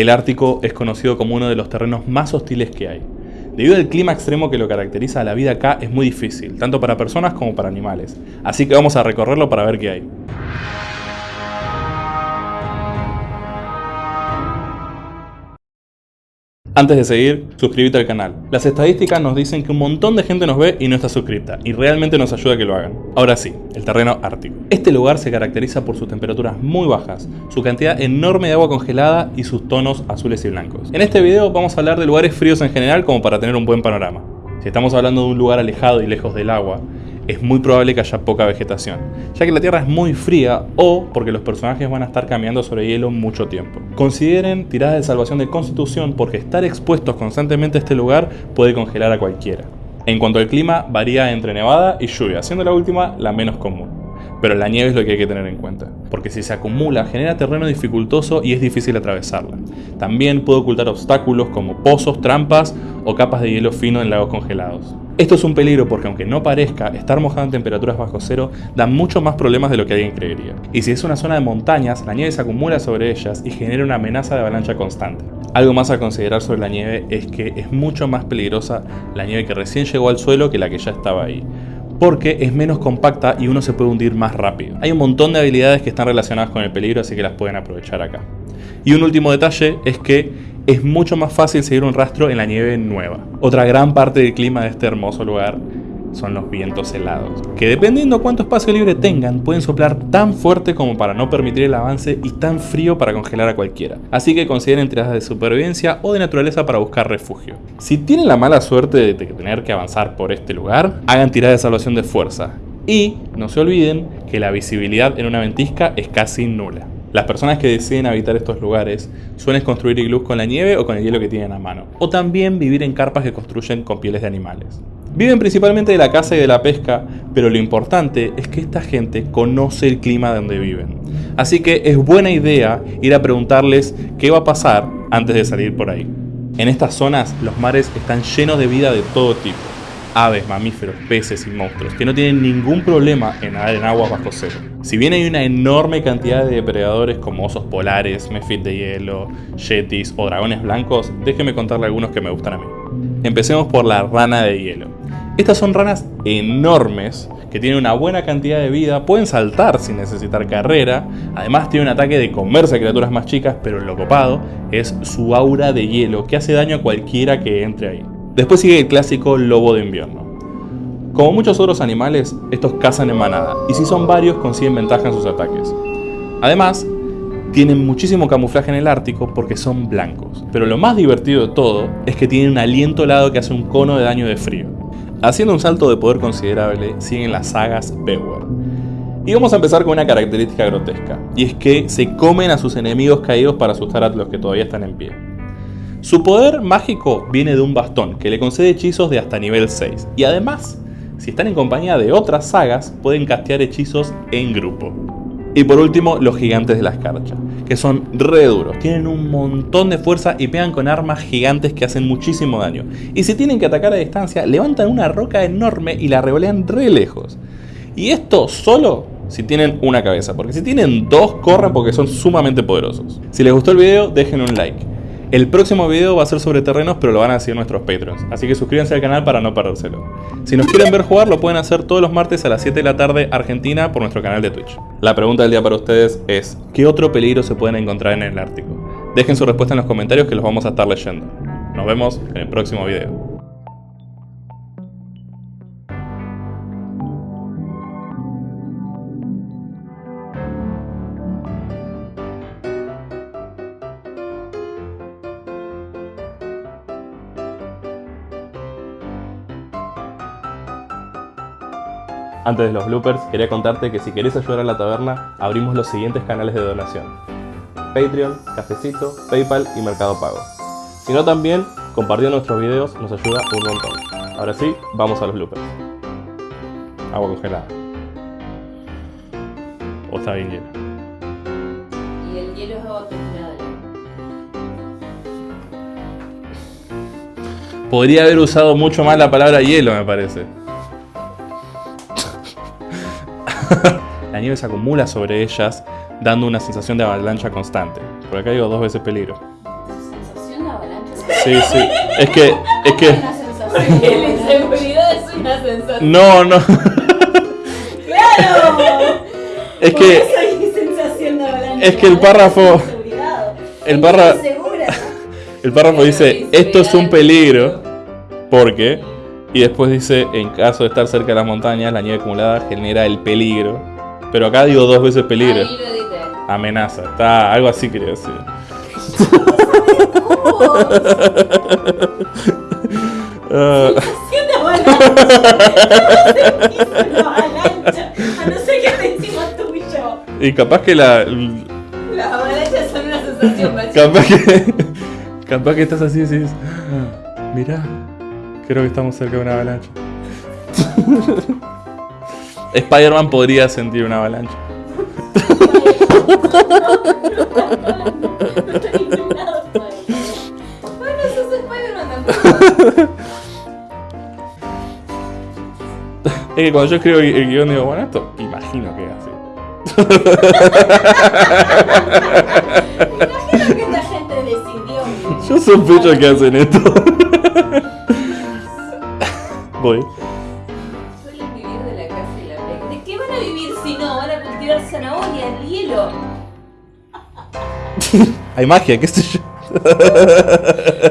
El Ártico es conocido como uno de los terrenos más hostiles que hay. Debido al clima extremo que lo caracteriza, la vida acá es muy difícil, tanto para personas como para animales. Así que vamos a recorrerlo para ver qué hay. Antes de seguir, suscríbete al canal. Las estadísticas nos dicen que un montón de gente nos ve y no está suscripta, y realmente nos ayuda a que lo hagan. Ahora sí, el terreno ártico. Este lugar se caracteriza por sus temperaturas muy bajas, su cantidad enorme de agua congelada y sus tonos azules y blancos. En este video vamos a hablar de lugares fríos en general como para tener un buen panorama. Si estamos hablando de un lugar alejado y lejos del agua, es muy probable que haya poca vegetación, ya que la Tierra es muy fría o porque los personajes van a estar caminando sobre hielo mucho tiempo. Consideren tiradas de salvación de constitución porque estar expuestos constantemente a este lugar puede congelar a cualquiera. En cuanto al clima, varía entre nevada y lluvia, siendo la última la menos común. Pero la nieve es lo que hay que tener en cuenta, porque si se acumula genera terreno dificultoso y es difícil atravesarla. También puede ocultar obstáculos como pozos, trampas o capas de hielo fino en lagos congelados. Esto es un peligro porque aunque no parezca, estar mojado en temperaturas bajo cero da mucho más problemas de lo que alguien creería. Y si es una zona de montañas, la nieve se acumula sobre ellas y genera una amenaza de avalancha constante. Algo más a considerar sobre la nieve es que es mucho más peligrosa la nieve que recién llegó al suelo que la que ya estaba ahí porque es menos compacta y uno se puede hundir más rápido. Hay un montón de habilidades que están relacionadas con el peligro, así que las pueden aprovechar acá. Y un último detalle es que es mucho más fácil seguir un rastro en la nieve nueva. Otra gran parte del clima de este hermoso lugar son los vientos helados, que dependiendo cuánto espacio libre tengan, pueden soplar tan fuerte como para no permitir el avance y tan frío para congelar a cualquiera. Así que consideren tiradas de supervivencia o de naturaleza para buscar refugio. Si tienen la mala suerte de tener que avanzar por este lugar, hagan tiradas de salvación de fuerza. Y no se olviden que la visibilidad en una ventisca es casi nula. Las personas que deciden habitar estos lugares suelen construir iglús con la nieve o con el hielo que tienen a mano, o también vivir en carpas que construyen con pieles de animales. Viven principalmente de la caza y de la pesca, pero lo importante es que esta gente conoce el clima de donde viven. Así que es buena idea ir a preguntarles qué va a pasar antes de salir por ahí. En estas zonas los mares están llenos de vida de todo tipo aves, mamíferos, peces y monstruos que no tienen ningún problema en nadar en aguas bajo cero. Si bien hay una enorme cantidad de depredadores como osos polares, mefit de hielo, yetis o dragones blancos, déjenme contarle algunos que me gustan a mí. Empecemos por la rana de hielo. Estas son ranas enormes que tienen una buena cantidad de vida, pueden saltar sin necesitar carrera, además tienen un ataque de comerse a criaturas más chicas, pero lo copado es su aura de hielo que hace daño a cualquiera que entre ahí. Después sigue el clásico lobo de invierno. Como muchos otros animales, estos cazan en manada, y si son varios consiguen ventaja en sus ataques. Además, tienen muchísimo camuflaje en el Ártico porque son blancos, pero lo más divertido de todo es que tienen un aliento helado que hace un cono de daño de frío. Haciendo un salto de poder considerable, siguen las sagas Bewer. Y vamos a empezar con una característica grotesca, y es que se comen a sus enemigos caídos para asustar a los que todavía están en pie. Su poder mágico viene de un bastón que le concede hechizos de hasta nivel 6 y además, si están en compañía de otras sagas, pueden castear hechizos en grupo. Y por último, los gigantes de la escarcha, que son re duros, tienen un montón de fuerza y pegan con armas gigantes que hacen muchísimo daño. Y si tienen que atacar a distancia, levantan una roca enorme y la revolean re lejos. Y esto solo si tienen una cabeza, porque si tienen dos, corren porque son sumamente poderosos. Si les gustó el video, dejen un like. El próximo video va a ser sobre terrenos, pero lo van a hacer nuestros Patreons, así que suscríbanse al canal para no perdérselo. Si nos quieren ver jugar, lo pueden hacer todos los martes a las 7 de la tarde Argentina por nuestro canal de Twitch. La pregunta del día para ustedes es, ¿qué otro peligro se pueden encontrar en el Ártico? Dejen su respuesta en los comentarios que los vamos a estar leyendo. Nos vemos en el próximo video. Antes de los bloopers, quería contarte que si querés ayudar a la taberna, abrimos los siguientes canales de donación. Patreon, Cafecito, Paypal y Mercado Pago. Si no también, compartiendo nuestros videos nos ayuda un montón. Ahora sí, vamos a los bloopers. Agua congelada. O está bien hielo. Y el hielo es agua congelada. Podría haber usado mucho más la palabra hielo, me parece. la nieve se acumula sobre ellas, dando una sensación de avalancha constante. Por acá digo dos veces peligro. Sí, sí. Es que, es que. Una sensación. La inseguridad es una sensación. No, no. ¡Claro! Es Por que. eso sensación de avalancha. es que el párrafo- el Es párra- muy segura. El párrafo dice: Esto es un peligro. Porque. Y después dice: En caso de estar cerca de las montañas, la nieve acumulada genera el peligro. Pero acá digo dos veces peligro. Ahí lo edité. Amenaza. Está. Algo así quería decir. Tuyo. y capaz que la. Las avalanchas son una sensación. Capaz que. Capaz que estás así y decís. "Ah, Mirá, creo que estamos cerca de una avalancha. Spider-Man podría sentir una avalancha. Es que cuando yo escribo el el guion digo, bueno, esto imagino que es así. Imagino que esta gente decidió. Yo sospecho que hacen esto. Voy. Suelen vivir de la casa y la playa. ¿De qué van a vivir si no? Van a cultivar zanahoria, el hielo. Hay magia, qué sé yo.